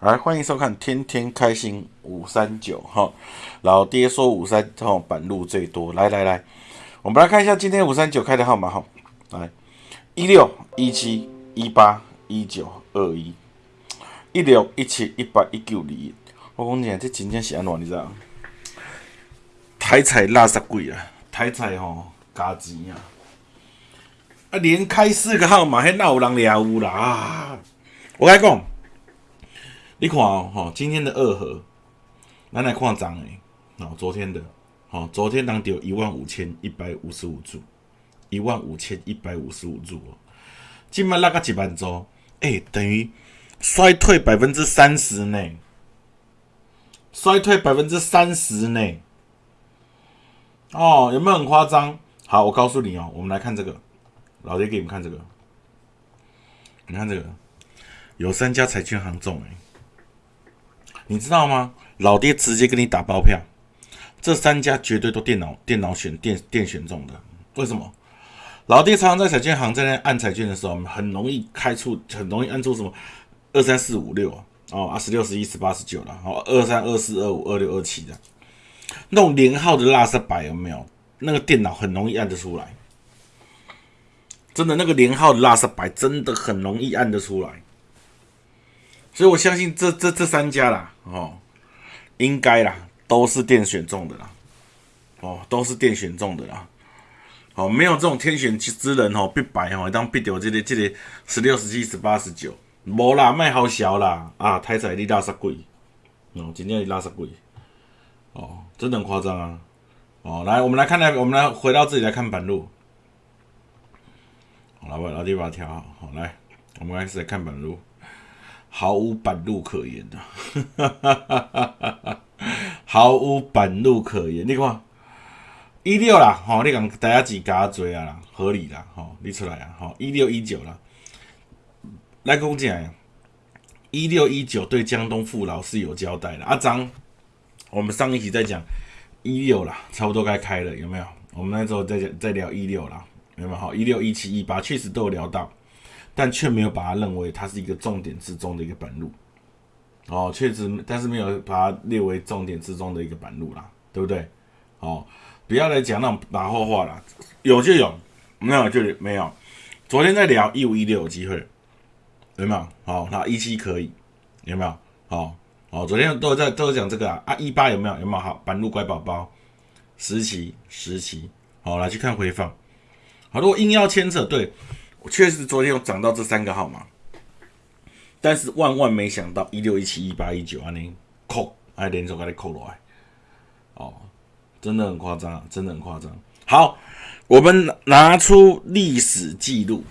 来，欢迎收看《天天开心五三九》哈。老爹说五三哈板路最多，来来来，我们来看一下今天五三九开的号码哈。来，一六一七一八一九二一，一六一七一八一九二一。我讲你这真正是安怎你知道？台彩垃圾贵啊，台彩吼加钱啊！啊，连开四个号码，还哪有人了有啦？啊！我跟你讲，你看哦，吼，今天的二盒，咱来看涨诶，哦，昨天的，哦，昨天当有一万五千一百五十五注，一万五千一百五十五注哦，今麦那个几万周，诶，等于衰退百分之三十呢。衰退百分之三十呢？哦，有没有很夸张？好，我告诉你哦，我们来看这个，老爹给你们看这个，你看这个，有三家彩券行中哎，你知道吗？老爹直接跟你打包票，这三家绝对都电脑电脑选电电选中的，为什么？老爹常常在彩券行在那按彩券的时候，很容易开出，很容易按出什么二三四五六啊。哦啊，十六、十一、十八、十九了，哦，二三、二四、二五、二六、二七的，那种连号的拉色白有没有？那个电脑很容易按得出来，真的，那个连号的拉色白真的很容易按得出来，所以我相信这这这三家啦，哦，应该啦，都是电选中的啦，哦，都是电选中的啦，哦，没有这种天选之人哦，必白哦，当必掉这个这个十六、十七、十八、十九。无啦，卖好笑啦！啊，台彩你拉圾贵，哦，真正是拉圾贵，哦，真的很夸张啊！哦，来，我们来看来，我们来回到这里来看板路。好，老板老弟把它调好，好来，我们开始来看板路，毫无板路可言的，毫无板路可言。你看一六啦，吼，你讲大家几加追啊啦，合理啦，吼，你出来啊，吼，一六一九啦。来跟我讲，一六一九对江东父老是有交代的。阿张，我们上一集在讲一六啦，差不多该开了，有没有？我们那时候在讲在聊一六啦，有没有？好，一六一七一八确实都有聊到，但却没有把它认为它是一个重点之中的一个板路。哦，确实，但是没有把它列为重点之中的一个板路啦，对不对？哦，不要来讲那种马后话啦，有就有，没有就没有。昨天在聊一五一六有机会。有没有？好，那一七可以，有没有？好，好，昨天都在都讲这个啊，啊一八有没有？有没有？好，板路乖宝宝，十期十期，好，来去看回放。好，如果硬要牵扯，对我确实昨天有涨到这三个号码，但是万万没想到一六一七一八一九啊，你扣还连续给你扣落来，哦，真的很夸张，真的很夸张。好，我们拿出历史记录。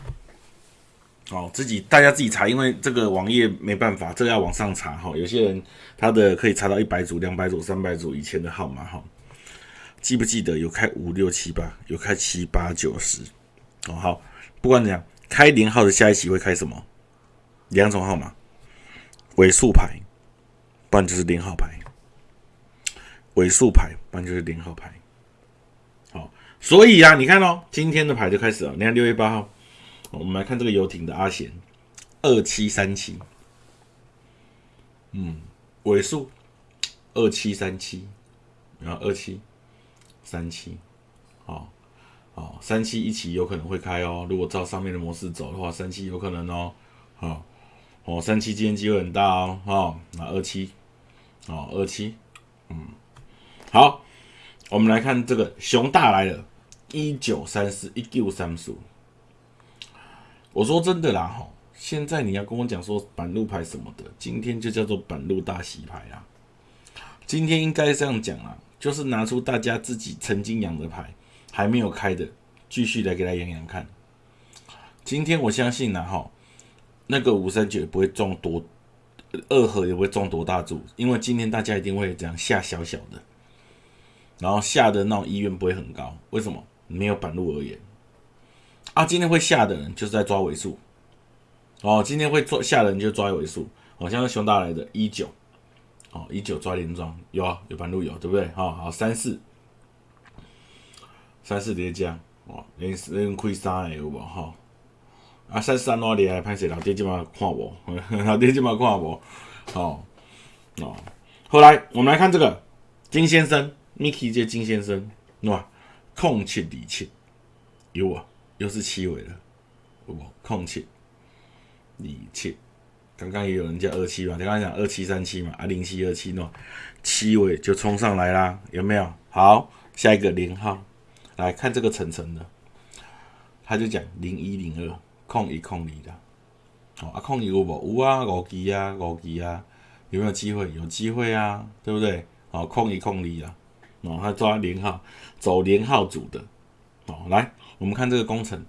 哦，自己大家自己查，因为这个网页没办法，这个要往上查哈。有些人他的可以查到一百组、两百组、三百组以前的号码哈。记不记得有开五六七八，有开七八九十？哦，好，不管怎样，开零号的下一期会开什么？两种号码，尾数牌，不然就是零号牌。尾数牌，不然就是零号牌。好，所以啊，你看哦，今天的牌就开始了。你看六月八号。我们来看这个游艇的阿贤，二七三七，嗯，尾数二七三七，然后二七三七，好，哦，三七一起有可能会开哦。如果照上面的模式走的话，三七有可能哦，好，哦，三七今天机会很大哦，哦，那二七，哦，二七，嗯，好，我们来看这个熊大来了，一九三四一九三四。我说真的啦，哈！现在你要跟我讲说板路牌什么的，今天就叫做板路大洗牌啊！今天应该这样讲啊，就是拿出大家自己曾经养的牌，还没有开的，继续来给他养养看。今天我相信呢，哈，那个五三九也不会中多，二合也不会中多大注，因为今天大家一定会这样下小小的，然后下的那种意愿不会很高。为什么？没有板路而言。啊，今天会下的人就是在抓尾数，哦，今天会抓下的人就抓尾数，哦，像是熊大来的一九，哦，一九抓连庄有啊，有板路有，对不对？好好三四，三四叠加，哦，连连亏三个有无？哈，啊三三哪里来拍摄？老爹今晚看无，老爹今晚看无，哦哦，后来我们来看这个金先生，Mickey 这金先生，哇，空七离七，有啊，又是七尾了，有无空七离七，刚刚也有人叫二七嘛，刚刚讲二七三七嘛，啊零七二七喏，七尾就冲上来啦，有没有？好，下一个零号，来看这个层层的，他就讲零一零二空一空离的。哦，啊，空有无？有啊，五期啊，五期啊，有没有机会？有机会啊，对不对？哦，空一空离啊，哦，他抓连号，走连号组的，哦，来，我们看这个工程，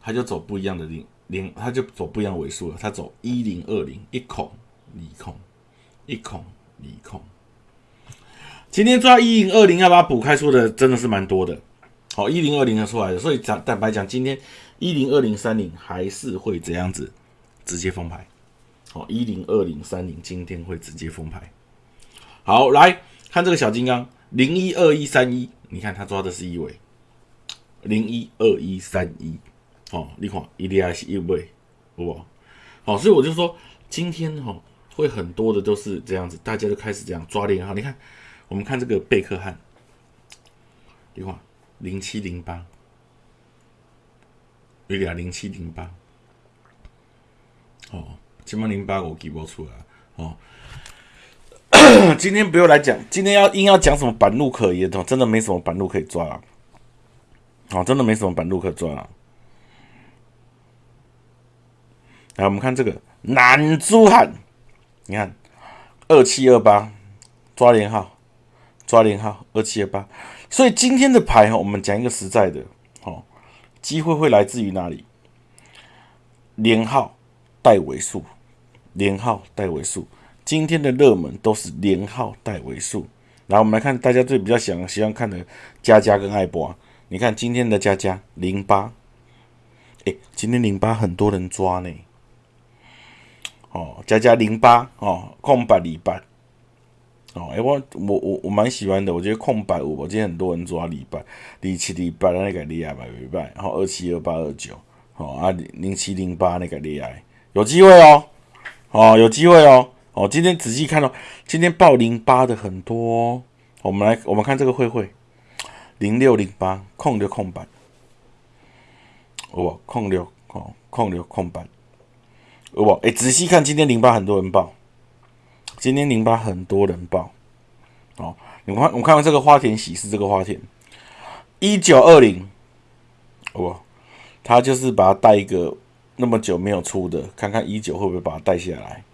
他就走不一样的零零，他就走不一样尾数了，他走一零二零，一孔离空，一孔离空。今天抓一零二零，要把它补开出的真的是蛮多的，好，一零二零的出来的，所以讲坦白讲，今天。一零二零三零还是会这样子直接封牌，好，一零二零三零今天会直接封牌。好，来看这个小金刚零一二一三一，你看他抓的是一尾零一二一三一，哦，你看一定还是一尾，不？好，所以我就说今天哈会很多的都是这样子，大家都开始这样抓连号。你看，我们看这个贝克汉，你看零七零八。有俩零七零八，哦，七八零八我记不出来哦。今天不用来讲，今天要硬要讲什么板路可言的，真的没什么板路可以抓了。哦，真的没什么板路可抓了。来，我们看这个南珠汉，你看二七二八抓连号，抓连号二七二八。所以今天的牌哈，我们讲一个实在的。哦机会会来自于哪里？连号带尾数，连号带尾数。今天的热门都是连号带尾数。来，我们来看大家最比较想喜欢看的佳佳跟爱博。你看今天的佳佳零八，哎，今天零八很多人抓呢。哦，佳佳零八哦，空白礼拜。哦，哎，我我我我蛮喜欢的，我觉得空白五，我今天很多人抓礼拜，零七零八那个厉害吧，礼拜，然后二七二八二九，哦啊零七零八那个厉害，有机会哦，哦有机会哦，哦今天仔细看哦，今天报零八的很多，我们来我们看这个会会零六零八空六空白，哦空六哦空六空白，哦哎仔细看今天零八很多人报。今天零八很多人报，哦，你看，我看到这个花田喜事，这个花田一九二零，哦，他就是把它带一个那么久没有出的，看看一九会不会把它带下来，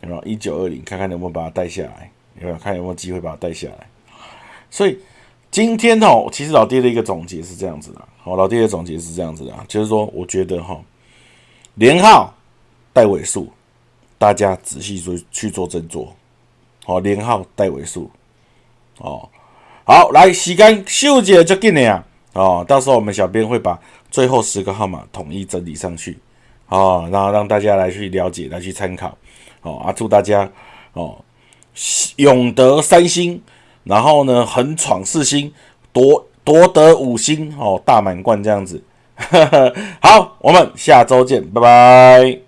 有没有？一九二零，看看能不能把它带下来，有没有？看有没有机会把它带下来。所以今天哦，其实老爹的一个总结是这样子的，好，老爹的总结是这样子的，就是说，我觉得哈，连号带尾数。大家仔细做去做斟酌，好，连号带尾数，哦，好，来时间秀姐就给你啊，哦，到时候我们小编会把最后十个号码统一整理上去，哦，然后让大家来去了解，来去参考，哦啊，祝大家哦永得三星，然后呢横闯四星，夺夺得五星，哦大满贯这样子，好，我们下周见，拜拜。